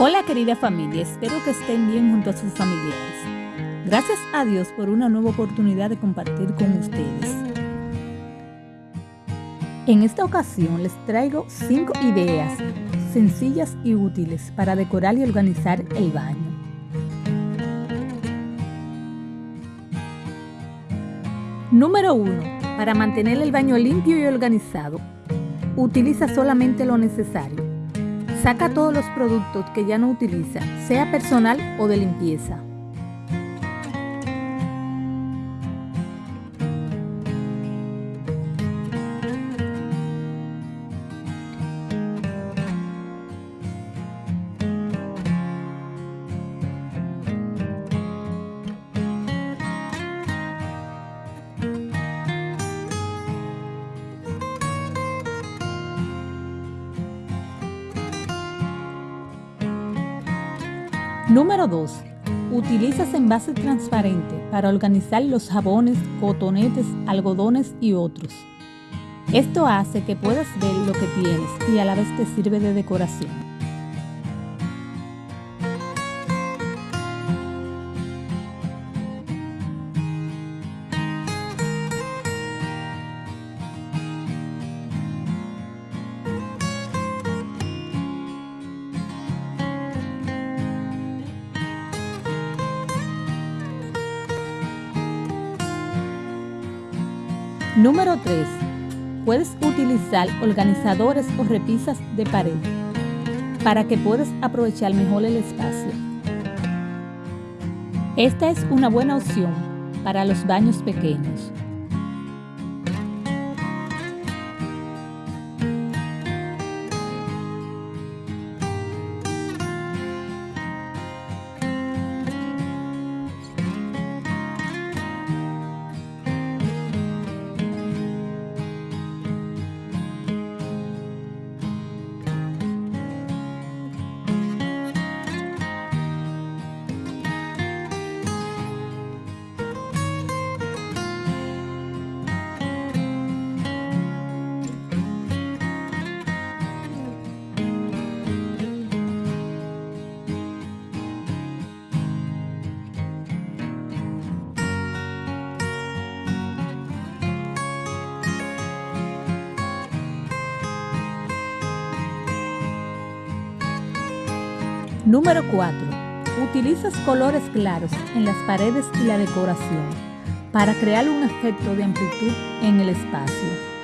Hola querida familia, espero que estén bien junto a sus familiares. Gracias a Dios por una nueva oportunidad de compartir con ustedes. En esta ocasión les traigo 5 ideas sencillas y útiles para decorar y organizar el baño. Número 1. Para mantener el baño limpio y organizado, utiliza solamente lo necesario. Saca todos los productos que ya no utiliza, sea personal o de limpieza. Número 2. Utilizas envase transparente para organizar los jabones, cotonetes, algodones y otros. Esto hace que puedas ver lo que tienes y a la vez te sirve de decoración. Número 3. Puedes utilizar organizadores o repisas de pared para que puedas aprovechar mejor el espacio. Esta es una buena opción para los baños pequeños. Número 4. Utilizas colores claros en las paredes y la decoración para crear un efecto de amplitud en el espacio.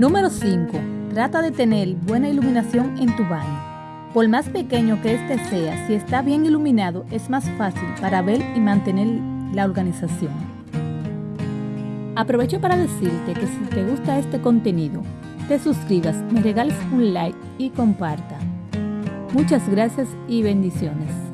Número 5. Trata de tener buena iluminación en tu baño. Por más pequeño que este sea, si está bien iluminado es más fácil para ver y mantener la organización. Aprovecho para decirte que si te gusta este contenido, te suscribas, me regales un like y comparta. Muchas gracias y bendiciones.